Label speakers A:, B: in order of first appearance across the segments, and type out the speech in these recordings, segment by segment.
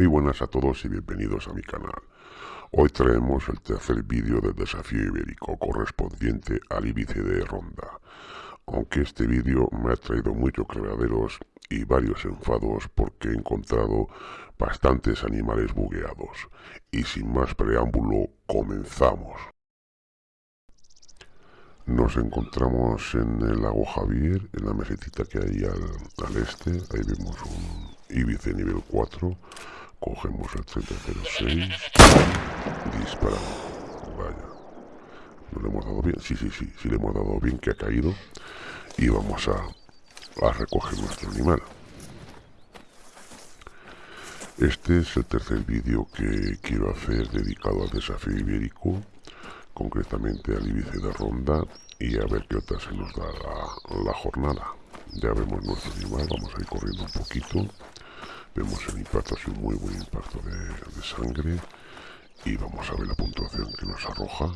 A: Muy buenas a todos y bienvenidos a mi canal. Hoy traemos el tercer vídeo del desafío ibérico correspondiente al Ibice de Ronda. Aunque este vídeo me ha traído muchos creaderos y varios enfados porque he encontrado bastantes animales bugueados. Y sin más preámbulo, comenzamos. Nos encontramos en el lago Javier, en la mesetita que hay al, al este. Ahí vemos un Ibice nivel 4 Cogemos el 3006. Disparamos. Vaya. ¿No le hemos dado bien? Sí, sí, sí. Sí le hemos dado bien que ha caído. Y vamos a, a recoger nuestro animal. Este es el tercer vídeo que quiero hacer dedicado al desafío ibérico, concretamente al Ibice de Ronda, y a ver qué otra se nos da la, la jornada. Ya vemos nuestro animal, vamos a ir corriendo un poquito. Vemos el impacto, ha un muy buen impacto de, sangre. Y vamos a ver la puntuación que nos arroja.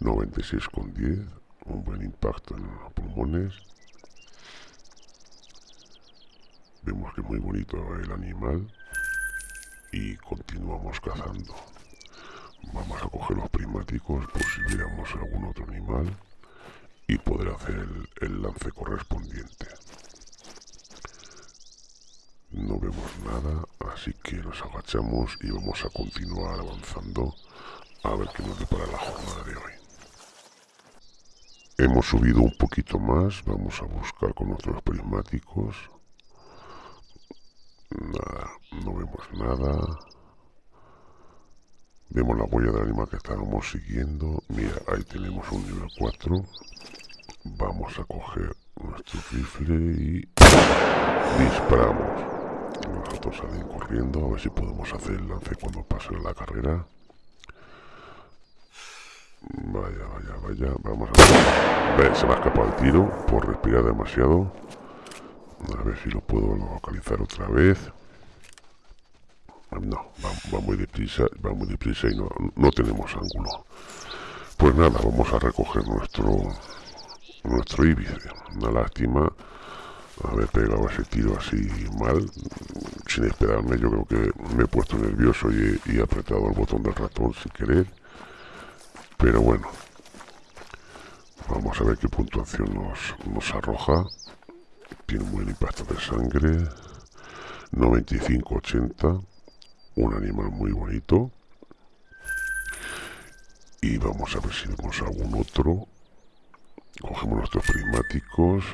A: 96,10. Un buen impacto en los pulmones. Vemos que muy bonito el animal. Y continuamos cazando. Vamos a coger los prismáticos por si viéramos algún otro animal y poder hacer el lance correspondiente. No vemos nada, así que nos agachamos y vamos a continuar avanzando a ver qué nos depara la jornada de hoy. Hemos subido un poquito más, vamos a buscar con nuestros prismáticos. Nada, no vemos nada. Vemos la huella del animal que estábamos siguiendo. Mira, ahí tenemos un nivel 4. Vamos a coger nuestro rifle y disparamos. Nosotros salen corriendo a ver si podemos hacer el lance cuando pase la carrera. Vaya, vaya, vaya. Vamos a ver. Se me ha escapado el tiro por respirar demasiado. A ver si lo puedo localizar otra vez. No, va, muy deprisa, va muy deprisa y no, no tenemos ángulo. Pues nada, vamos a recoger nuestro nuestro íbice. Una lástima haber pegado ese tiro así mal, sin esperarme. Yo creo que me he puesto nervioso y he, apretado el botón del ratón sin querer. Pero bueno, vamos a ver qué puntuación nos, nos arroja. Tiene un buen impacto de sangre. 95-80. Un animal muy bonito. Y vamos a ver si vemos algún otro. Cogemos nuestros prismáticos.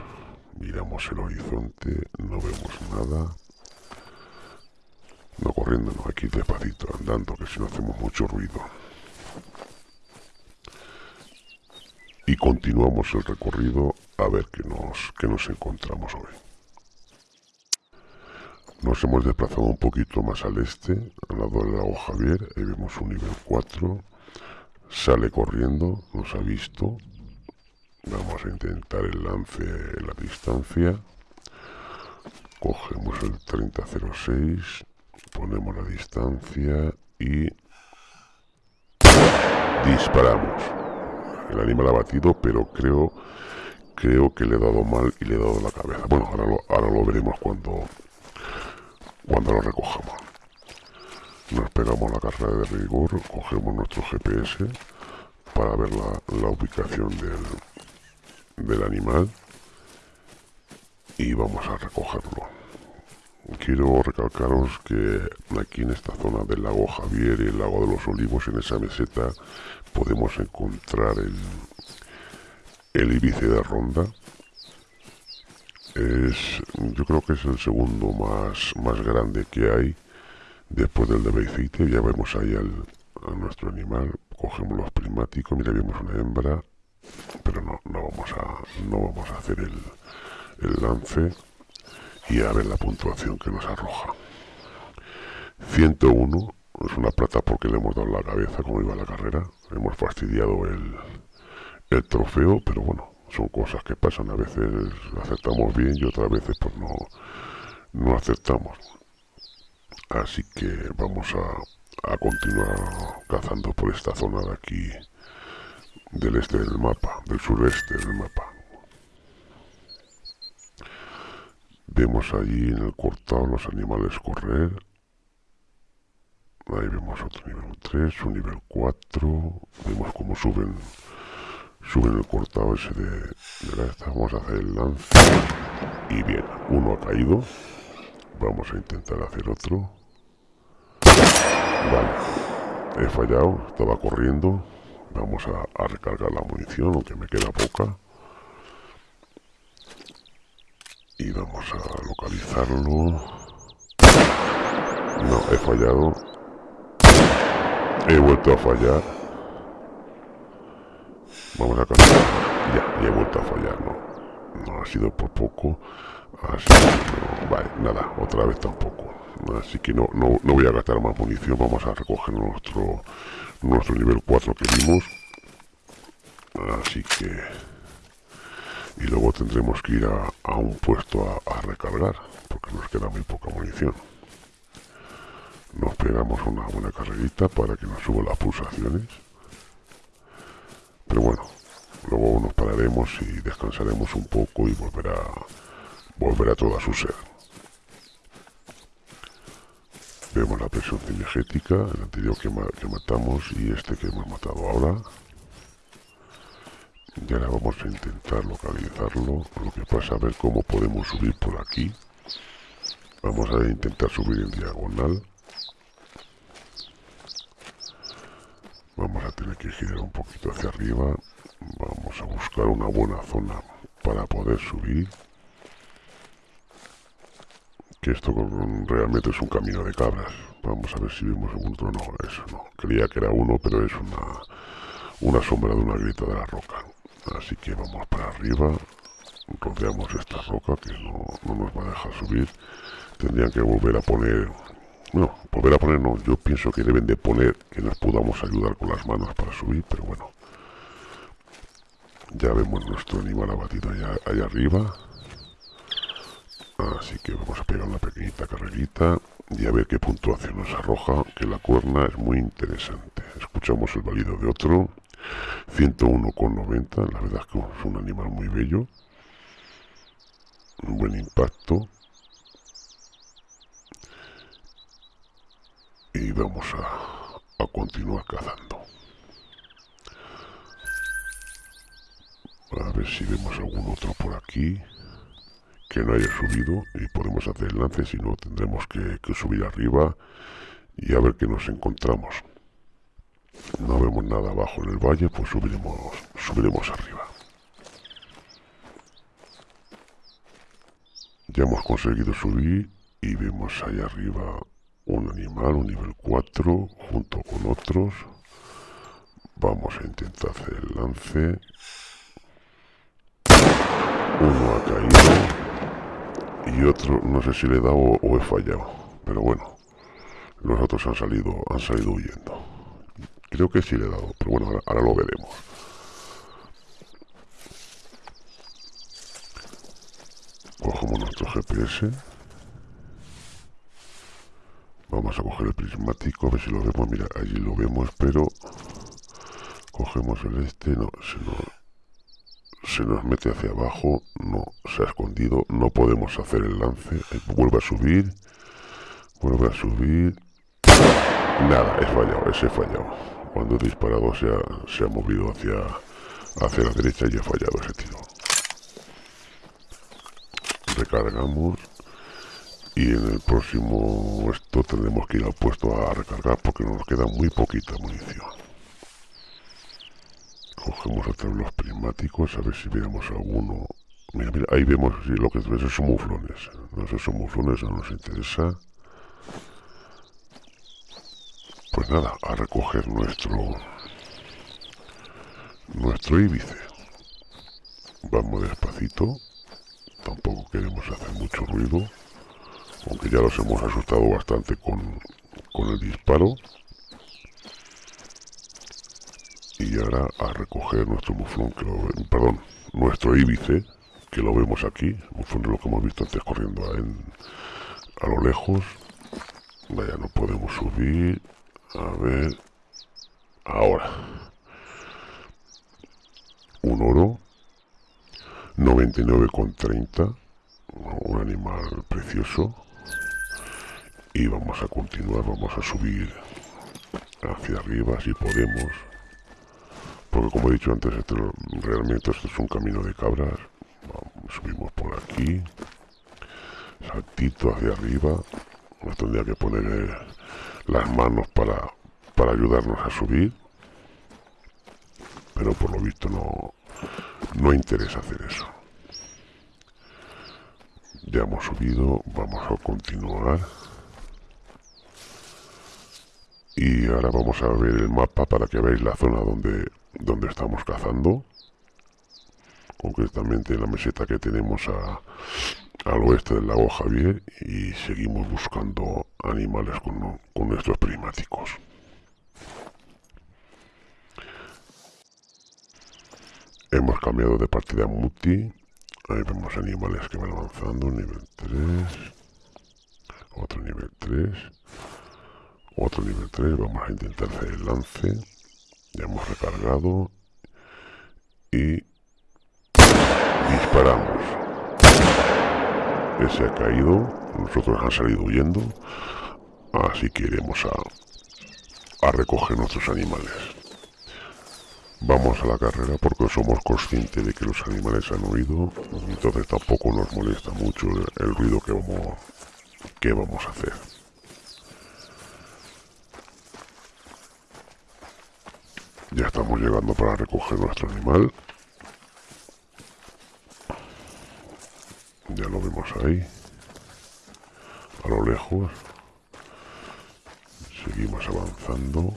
A: Miramos el horizonte, no vemos nada. No corriendo, no, aquí despacito, andando, que si no hacemos mucho ruido. Y continuamos el recorrido a ver qué nos, qué nos encontramos hoy. Nos hemos desplazado un poquito más al este, al lado del lago Javier, ahí vemos un nivel 4. Sale corriendo, nos ha visto, Vamos a intentar el lance en la distancia. Cogemos el 3006, ponemos la distancia y disparamos. El animal ha batido, pero creo creo que le he dado mal y le he dado la cabeza. Bueno, ahora lo, veremos cuando cuando lo recojamos. Nos pegamos la carrera de rigor, cogemos nuestro GPS para ver la, la ubicación del, del animal y vamos a recogerlo. Quiero recalcaros que aquí en esta zona del lago Javier y el lago de los Olivos, en esa meseta, podemos encontrar el, el ibice de ronda. Es, yo creo que es el segundo más, más grande que hay después del de Beicite. Ya vemos ahí al, nuestro animal, cogemos los prismáticos, mira, vemos una hembra, no, no, vamos, a, no vamos a hacer el, el lance y a ver la puntuación que nos arroja. 101 es una plata porque le hemos dado la cabeza como iba la carrera. Hemos fastidiado el, el trofeo, pero bueno, son cosas que pasan. A veces aceptamos bien y otras veces pues no, no aceptamos. Así que vamos a, a continuar cazando por esta zona de aquí del este del mapa, del sureste del mapa. Vemos allí en el cortado los animales correr. Ahí vemos otro nivel 3, un nivel 4. Vemos cómo suben suben el cortado ese de, de la. Vamos a hacer el lance. Y bien, uno ha caído. Vamos a intentar hacer otro. Vale. He fallado. Estaba corriendo. Vamos a, recargar la munición, aunque me queda poca. Y vamos a localizarlo. No, he fallado. He vuelto a fallar. Vamos a cambiar. Ya, ya he vuelto a fallar, no. No ha sido por poco. Así que no. Vale, nada, otra vez tampoco. Así que no, no, no voy a gastar más munición. Vamos a recoger nuestro, nuestro nivel 4 que vimos. Así que... Y luego tendremos que ir a, a un puesto a, a recargar, porque nos queda muy poca munición. Nos pegamos una buena carrerita para que nos suban las pulsaciones. Pero bueno luego nos pararemos y descansaremos un poco y volverá volverá toda su ser vemos la presión cinegética el anterior que, que matamos y este que hemos matado ahora y ahora vamos a intentar localizarlo lo que pasa a ver cómo podemos subir por aquí vamos a intentar subir en diagonal Vamos a tener que girar un poquito hacia arriba. Vamos a buscar una buena zona para poder subir. Que esto realmente es un camino de cabras. Vamos a ver si vemos algún otro. No, eso no. Creía que era uno, pero es una, una sombra de una grieta de la roca. Así que vamos para arriba. Rodeamos esta roca que no, no nos va a dejar subir. Tendrían que volver a poner no, volver a poner no. Yo pienso que deben de poner que nos podamos ayudar con las manos para subir, pero bueno. Ya vemos nuestro animal abatido allá, allá arriba. Así que vamos a pegar una pequeñita carrerita y a ver qué puntuación nos arroja, que la cuerna es muy interesante. Escuchamos el valido de otro. 101,90, la verdad es que es un animal muy bello. Un buen impacto. y vamos a, continuar cazando. A ver si vemos algún otro por aquí que no haya subido y podemos hacer el lance, si no tendremos que, subir arriba y a ver qué nos encontramos. No vemos nada abajo en el valle, pues subiremos, subiremos arriba. Ya hemos conseguido subir y vemos ahí arriba un animal, un nivel 4, junto con otros. Vamos a intentar hacer el lance. Uno ha caído. Y otro, no sé si le he dado o, he fallado. Pero bueno, los otros han salido, han salido huyendo. Creo que sí le he dado, pero bueno, ahora, ahora lo veremos. Cogemos nuestro GPS. Vamos a coger el prismático, a ver si lo vemos. Mira, allí lo vemos, pero cogemos el este, no, se nos, se nos mete hacia abajo, no, se ha escondido, no podemos hacer el lance, eh, vuelve a subir, vuelve a subir, nada, he fallado, ese he fallado. Cuando he disparado se ha, se ha movido hacia, hacia la derecha y he fallado ese tiro. Recargamos y en el próximo esto tendremos que ir al puesto a recargar porque nos queda muy poquita munición cogemos vez los prismáticos a ver si vemos alguno. Mira, mira, ahí vemos lo que esos son muflones. Esos son muflones, no nos interesa. Pues nada, a recoger nuestro nuestro íbice. Vamos despacito. Tampoco queremos hacer mucho ruido aunque ya los hemos asustado bastante con, el disparo. Y ahora a recoger nuestro muflón, que lo, perdón, nuestro íbice, que lo vemos aquí, muflón de lo que hemos visto antes corriendo a lo lejos. Vaya, no podemos subir. A ver. Ahora. Un oro. 99,30. Un animal precioso y vamos a continuar, vamos a subir hacia arriba si podemos. Porque como he dicho antes, realmente esto es un camino de cabras. subimos por aquí. Saltito hacia arriba. Nos tendría que poner eh, las manos para, para ayudarnos a subir. Pero por lo visto no, no interesa hacer eso. Ya hemos subido, vamos a continuar. Y ahora vamos a ver el mapa para que veáis la zona donde, donde estamos cazando. Concretamente en la meseta que tenemos al oeste del lago Javier y seguimos buscando animales con, con nuestros prismáticos. Hemos cambiado de partida multi. Ahí vemos animales que van avanzando. Nivel 3. Otro nivel 3. Otro nivel 3. Vamos a intentar hacer el lance. Hemos recargado. Y disparamos. Ese ha caído. Nosotros han salido huyendo. Así que iremos a, a recoger nuestros animales. Vamos a la carrera porque somos conscientes de que los animales han huido, entonces tampoco nos molesta mucho el, ruido que vamos, que vamos a hacer. Ya estamos llegando para recoger nuestro animal. Ya lo vemos ahí. A lo lejos. Seguimos avanzando.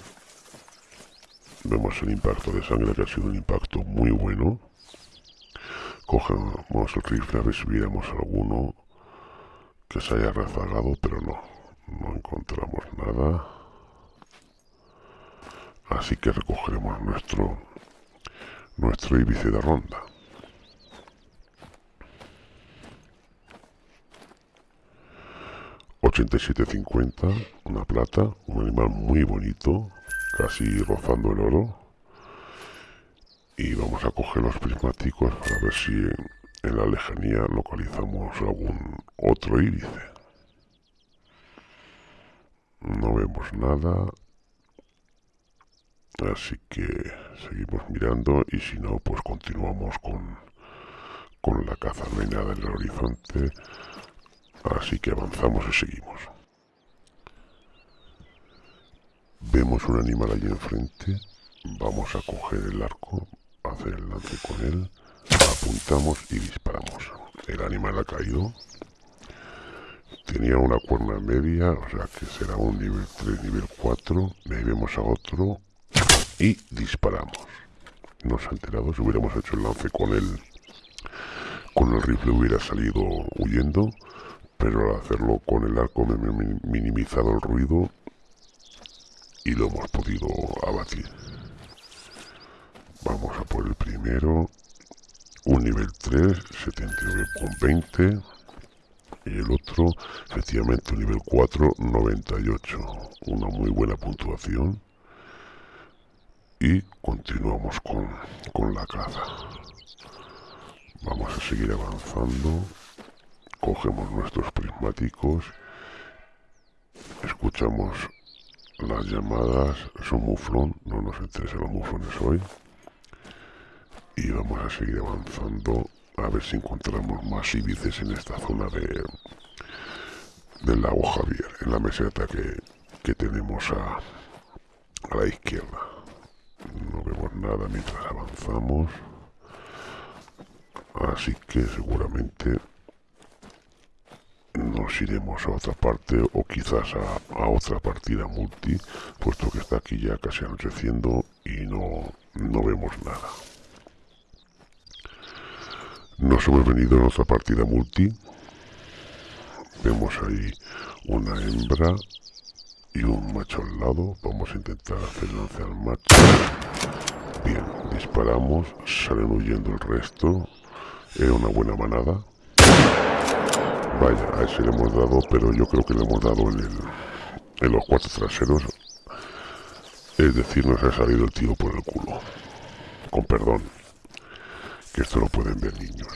A: Vemos el impacto de sangre que ha sido un impacto muy bueno. Cogemos el rifle a ver si viéramos alguno que se haya rezagado, pero no, no encontramos nada. Así que recogeremos nuestro nuestro íbice de ronda. $87.50, una plata, un animal muy bonito, casi rozando el oro. Y vamos a coger los prismáticos para ver si en, la lejanía localizamos algún otro íbice. No vemos nada. Así que seguimos mirando y si no, pues continuamos con, con la caza. No hay nada en el horizonte. Así que avanzamos y seguimos. Vemos un animal allí enfrente. Vamos a coger el arco, hacer el lance con él. Apuntamos y disparamos. El animal ha caído. Tenía una cuerna media, o sea que será un nivel 3, nivel 4. Ahí vemos a otro y disparamos. No se ha enterado, si hubiéramos hecho el lance con él, con el rifle hubiera salido huyendo, pero al hacerlo con el arco me he minimizado el ruido y lo hemos podido abatir. Vamos a por el primero. Un nivel 3, 79,20. Y el otro, efectivamente, un nivel 4, 98. Una muy buena puntuación. Y continuamos con, con la caza. Vamos a seguir avanzando. Cogemos nuestros prismáticos. Escuchamos las llamadas son muflón, no nos interesan los muflones hoy. Y vamos a seguir avanzando a ver si encontramos más íbices en esta zona de del lago Javier, en la meseta que, que tenemos a, a la izquierda. No vemos nada mientras avanzamos. Así que seguramente nos iremos a otra parte o quizás a, otra partida multi, puesto que está aquí ya casi anocheciendo y no, no vemos nada. Nos hemos venido en otra partida multi. Vemos ahí una hembra y un macho al lado. Vamos a intentar hacer lance al macho. Bien, disparamos, salen huyendo el resto. Era una buena manada. Vaya, a ese le hemos dado, pero yo creo que le hemos dado en, el, en los cuatro traseros. Es decir, nos ha salido el tío por el culo. Con perdón. Que esto lo pueden ver niños.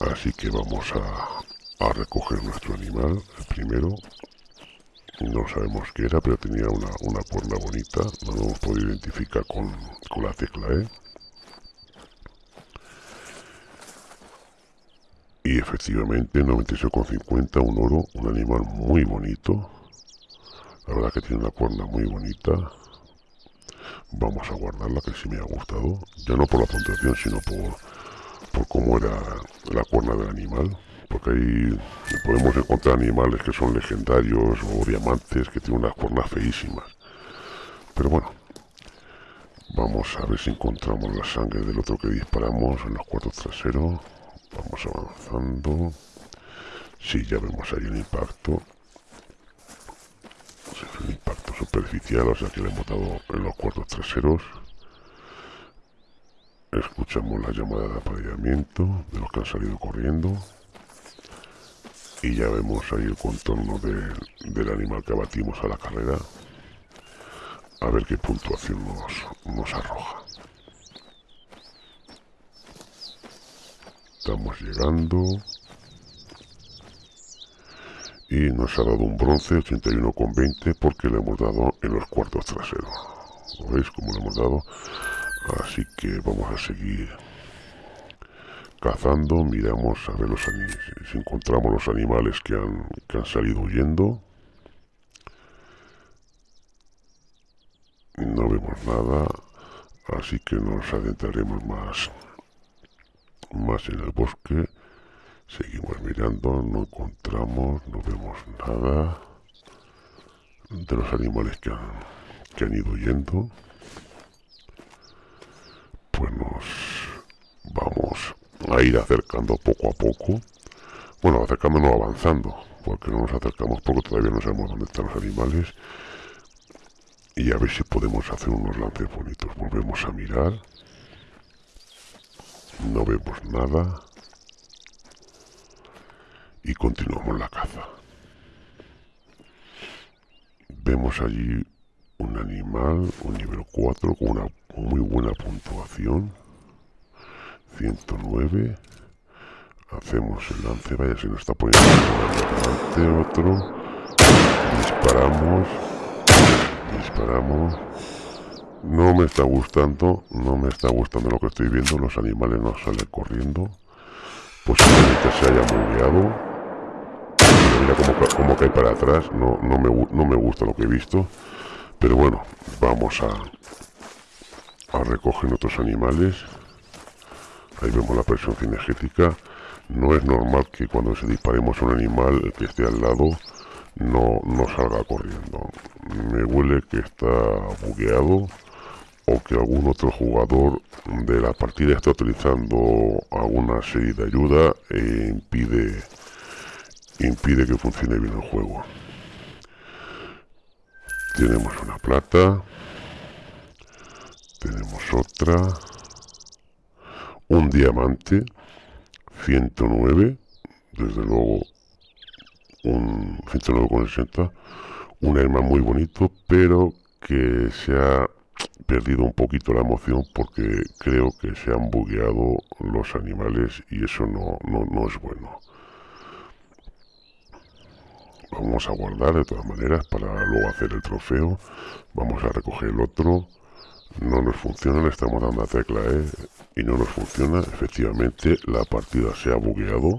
A: Así que vamos a, a recoger nuestro animal, el primero. No sabemos qué era, pero tenía una, una cuerda bonita, no lo hemos podido identificar con, con la tecla E. Y efectivamente 96,50, un oro, un animal muy bonito. La verdad que tiene una cuerda muy bonita. Vamos a guardarla, que sí me ha gustado. Ya no por la puntuación, sino por, por cómo era la cuerda del animal porque ahí podemos encontrar animales que son legendarios o diamantes que tienen unas cuernas feísimas. Pero bueno, vamos a ver si encontramos la sangre del otro que disparamos en los cuartos traseros. Vamos avanzando. Sí, ya vemos ahí el impacto. Es un impacto superficial, o sea que le hemos dado en los cuartos traseros. Escuchamos la llamada de apareamiento de los que han salido corriendo y ya vemos ahí el contorno del animal que abatimos a la carrera. A ver qué puntuación nos, nos arroja. Estamos llegando. Y nos ha dado un bronce 81,20 porque le hemos dado en los cuartos traseros. ¿lo veis como le hemos dado? así que vamos a seguir cazando, miramos a ver los si encontramos los animales que han, que han salido huyendo. No vemos nada, así que nos adentraremos más, más en el bosque. Seguimos mirando, no encontramos, no vemos nada de los animales que han, que han ido huyendo. Pues nos vamos a ir acercando poco a poco. Bueno, acercándonos avanzando, porque no nos acercamos poco, todavía no sabemos dónde están los animales. Y a ver si podemos hacer unos lances bonitos. Volvemos a mirar. No vemos nada. Y continuamos la caza. Vemos allí un animal, un nivel 4, con una muy buena puntuación. 109 hacemos el lance vaya se nos está poniendo delante otro disparamos disparamos no me está gustando no me está gustando lo que estoy viendo los animales no salen corriendo posiblemente se haya bugueado mira cómo, cómo, cae para atrás no, no, me, no me gusta lo que he visto pero bueno vamos a a recoger otros animales ahí vemos la presión cinegética. No es normal que cuando se disparemos a un animal que esté al lado no, no salga corriendo. Me huele que está bugueado o que algún otro jugador de la partida está utilizando alguna serie de ayuda e impide impide que funcione bien el juego. Tenemos una plata. Tenemos otra un diamante 109 desde luego un 109,60 un arma muy bonito pero que se ha perdido un poquito la emoción porque creo que se han bugueado los animales y eso no, no, no es bueno. Vamos a guardar de todas maneras para luego hacer el trofeo. Vamos a recoger el otro no nos funciona, le estamos dando la tecla E y no nos funciona, efectivamente la partida se ha bugueado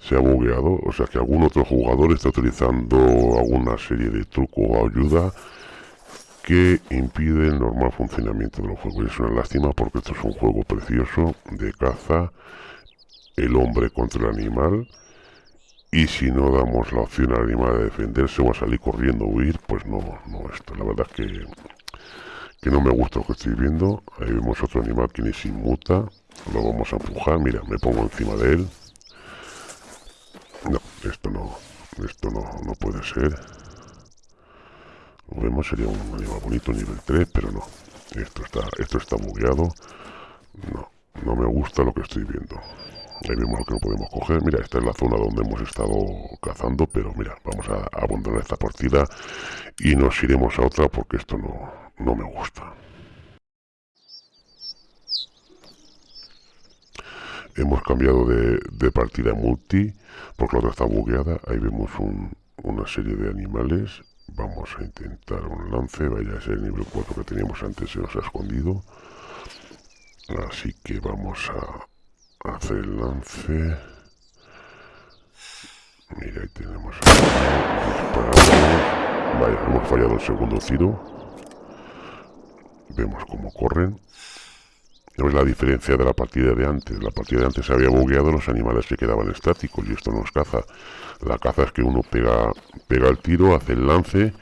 A: se ha bugueado, o sea que algún otro jugador está utilizando alguna serie de truco o ayuda que impide el normal funcionamiento del juego. Es una lástima porque esto es un juego precioso de caza, el hombre contra el animal, y si no damos la opción al animal de defenderse o a salir corriendo huir, pues no, no esto. La verdad es que, que no me gusta lo que estoy viendo. Ahí vemos otro animal que ni se inmuta. Lo vamos a empujar. Mira, me pongo encima de él. No, esto no, esto no, no puede ser. Lo vemos, sería un animal bonito, nivel 3, pero no. Esto está, esto está bugueado. No, no me gusta lo que estoy viendo. Ahí vemos lo que no podemos coger. Mira, esta es la zona donde hemos estado cazando, pero mira, vamos a abandonar esta partida y nos iremos a otra porque esto no, no me gusta. hemos cambiado de, de partida multi porque la otra está bugueada ahí vemos un, una serie de animales vamos a intentar un lance vaya ser el nivel 4 que teníamos antes se nos ha escondido así que vamos a hacer el lance mira ahí tenemos vaya hemos fallado el segundo tiro vemos cómo corren es la diferencia de la partida de antes. La partida de antes se había bugueado los animales que quedaban estáticos y esto no es caza. La caza es que uno pega, pega el tiro, hace el lance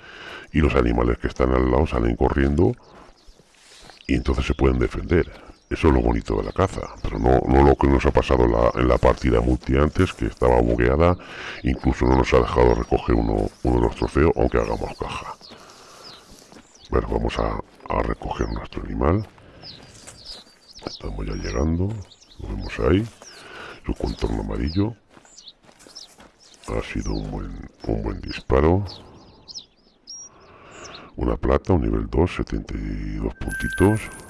A: y los animales que están al lado salen corriendo y entonces se pueden defender. Eso es lo bonito de la caza, pero no, no lo que nos ha pasado en la, partida multi antes, que estaba bugueada, incluso no nos ha dejado recoger uno, uno de los trofeos, aunque hagamos caja. Bueno, vamos a, a recoger nuestro animal. Estamos ya llegando, lo vemos ahí, su contorno amarillo. Ha sido un buen, un buen disparo. Una plata, un nivel 2, 72 puntitos.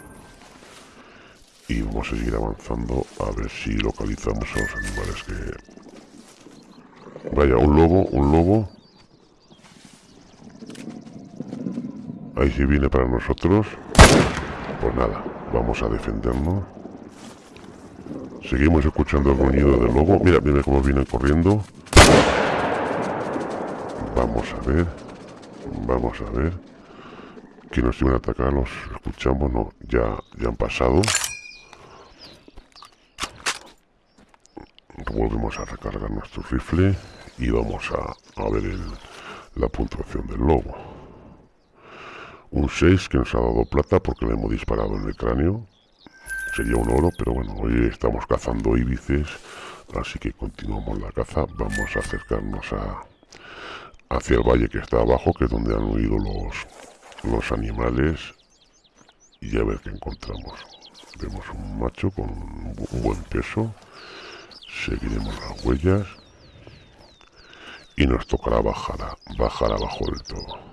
A: Y vamos a seguir avanzando a ver si localizamos a los animales que... Vaya, un lobo, un lobo. Ahí sí viene para nosotros. Pues nada, vamos a defendernos. Seguimos escuchando el ruido del lobo. Mira, mira cómo viene corriendo. Vamos a ver. Vamos a ver. Que nos iban a atacar, los escuchamos, no, ya, ya han pasado. Volvemos a recargar nuestro rifle y vamos a, ver la puntuación del lobo. Un 6 que nos ha dado plata porque le hemos disparado en el cráneo. Sería un oro, pero bueno, hoy estamos cazando íbices, así que continuamos la caza. Vamos a acercarnos a, hacia el valle que está abajo, que es donde han huido los, los animales, y a ver qué encontramos. Vemos un macho con un buen peso. Seguiremos las huellas. Y nos tocará bajar, bajar abajo del todo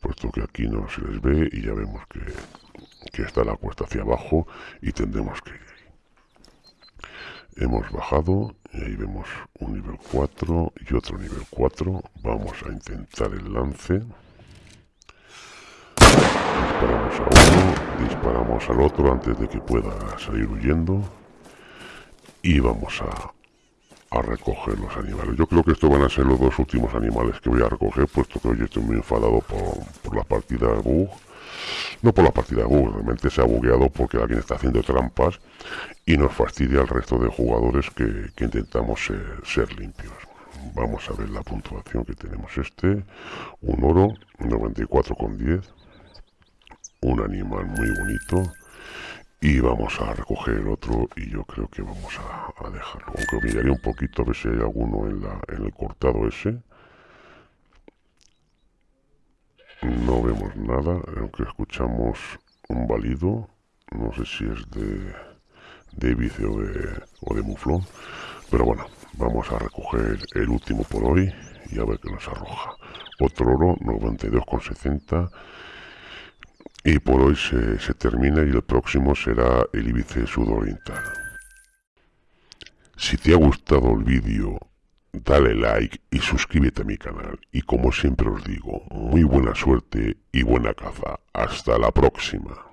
A: puesto que aquí no se les ve y ya vemos que, está la cuesta hacia abajo y tendremos que ir Hemos bajado y ahí vemos un nivel 4 y otro nivel 4. Vamos a intentar el lance. Disparamos a uno, disparamos al otro antes de que pueda salir huyendo. Y vamos a, a recoger los animales. Yo creo que estos van a ser los dos últimos animales que voy a recoger, puesto que hoy estoy muy enfadado por, por la partida de bug. No por la partida de bug, realmente se ha bugueado porque alguien está haciendo trampas y nos fastidia al resto de jugadores que, intentamos ser, limpios. Vamos a ver la puntuación que tenemos este. Un oro, 94,10. Un animal muy bonito y vamos a recoger otro y yo creo que vamos a, dejarlo. Aunque miraré un poquito a ver si hay alguno en, la, en el cortado ese. No vemos nada aunque escuchamos un balido. No sé si es de de Ibice o de, o de Muflón. Pero bueno vamos a recoger el último por hoy y a ver qué nos arroja. Otro oro 92,60 y por hoy se, termina y el próximo será el Ibice Sudoriental. Si te ha gustado el vídeo, dale like y suscríbete a mi canal. Y como siempre os digo, muy buena suerte y buena caza. Hasta la próxima.